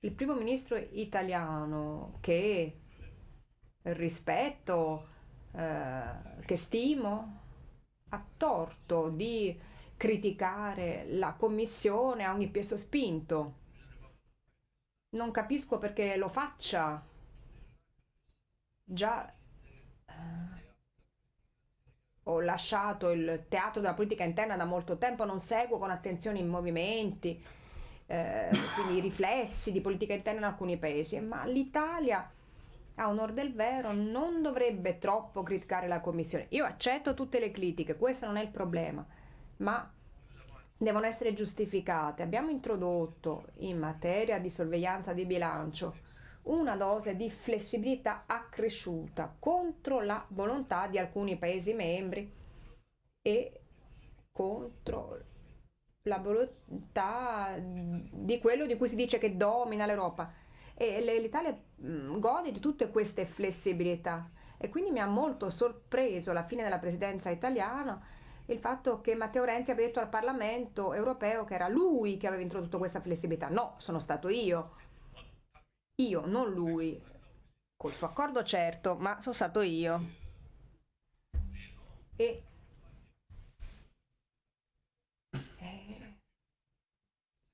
il primo ministro italiano che rispetto, eh, che stimo, ha torto di criticare la commissione a ogni piè sospinto. Non capisco perché lo faccia. Già eh, ho lasciato il teatro della politica interna da molto tempo, non seguo con attenzione i movimenti, eh, quindi i riflessi di politica interna in alcuni paesi, ma l'Italia a onor del vero non dovrebbe troppo criticare la Commissione. Io accetto tutte le critiche, questo non è il problema, ma devono essere giustificate. Abbiamo introdotto in materia di sorveglianza di bilancio una dose di flessibilità accresciuta contro la volontà di alcuni Paesi membri e contro la volontà di quello di cui si dice che domina l'Europa. E l'Italia mm, gode di tutte queste flessibilità e quindi mi ha molto sorpreso alla fine della presidenza italiana il fatto che Matteo Renzi abbia detto al Parlamento europeo che era lui che aveva introdotto questa flessibilità. No, sono stato io. Io, non lui. Col suo accordo certo, ma sono stato io. E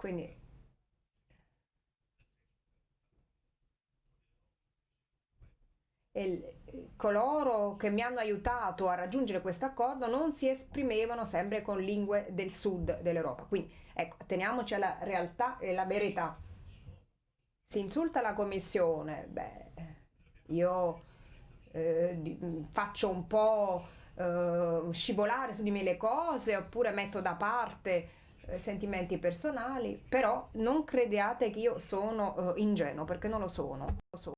Quindi e coloro che mi hanno aiutato a raggiungere questo accordo non si esprimevano sempre con lingue del sud dell'Europa. Quindi ecco, teniamoci alla realtà e alla verità. Si insulta la Commissione, beh, io eh, faccio un po' eh, scivolare su di me le cose oppure metto da parte eh, sentimenti personali, però non crediate che io sono eh, ingenuo perché non lo sono. Lo sono.